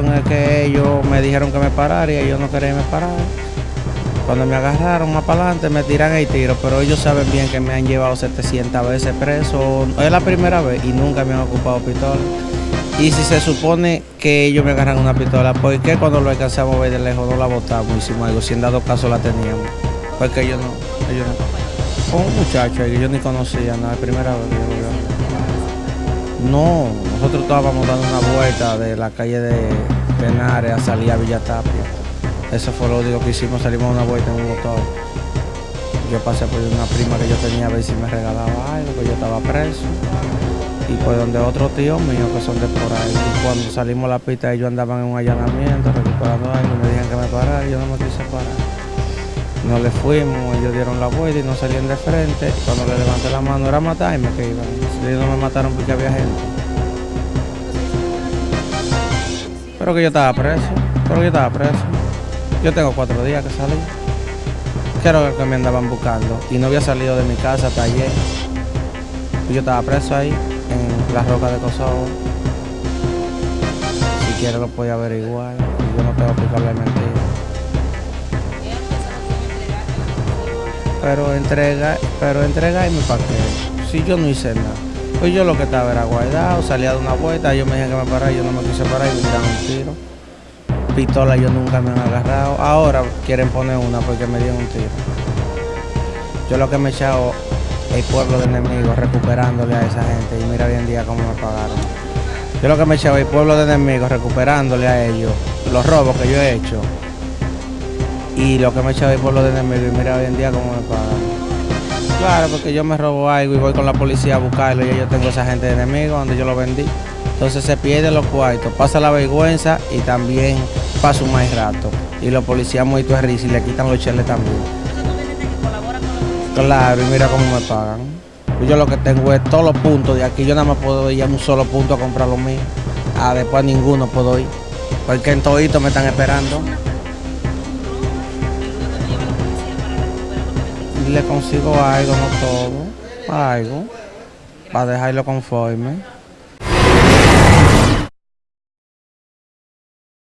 cuestión es que ellos me dijeron que me parara y ellos no querían que me parara. Cuando me agarraron más para adelante me tiran el tiro, pero ellos saben bien que me han llevado 700 veces preso. Es la primera vez y nunca me han ocupado pistola. Y si se supone que ellos me agarran una pistola, ¿por qué cuando lo alcanzamos a ver de lejos no la botamos? Hicimos algo, si en dado caso la teníamos. Porque ellos no, ellos no. Un muchacho que yo ni conocía, no, es primera vez que yo lo veo. No, nosotros estábamos dando una vuelta de la calle de Penares a salir a Villa Tapia. Eso fue lo único que hicimos, salimos una vuelta en un motor. Yo pasé por una prima que yo tenía a ver si me regalaba algo, que yo estaba preso. Y por donde otros tíos míos que son de por ahí. Y cuando salimos a la pista ellos andaban en un allanamiento, recuperando algo, me dijeron que me parara, yo no me quise parar. No le fuimos, ellos dieron la vuelta y no salían de frente. Cuando le levanté la mano era matarme que iban. Ellos no me mataron porque había gente. Pero que yo estaba preso, pero que yo estaba preso. Yo tengo cuatro días que salí. Lo que me andaban buscando. Y no había salido de mi casa hasta ayer. Yo estaba preso ahí, en la roca de Kosovo. Si quiere lo puede averiguar. Yo no tengo que explicarle mentira. Pero entrega, pero entregarme para qué. Si yo no hice nada. Pues yo lo que estaba era guardado, salía de una vuelta, ellos me dijeron que me parara, yo no me quise parar y me tiraron un tiro. Pistola yo nunca me han agarrado. Ahora quieren poner una porque me dieron un tiro. Yo lo que me he echado el pueblo de enemigos recuperándole a esa gente y mira hoy en día cómo me pagaron. Yo lo que me he echado el pueblo de enemigos recuperándole a ellos los robos que yo he hecho y lo que me echado el pueblo de mira hoy en día cómo me pagan. Claro, porque yo me robo algo y voy con la policía a buscarlo y yo tengo esa gente de enemigos donde yo lo vendí. Entonces se pierden los cuartos, pasa la vergüenza y también pasa un mal rato. Y los policías muy risa y le quitan los cheles también. Claro, y mira cómo me pagan. Yo lo que tengo es todos los puntos de aquí. Yo nada más puedo ir a un solo punto a comprar lo mío. Ah, después ninguno puedo ir. Porque en todito me están esperando. le consigo algo, no todo, algo, para dejarlo conforme.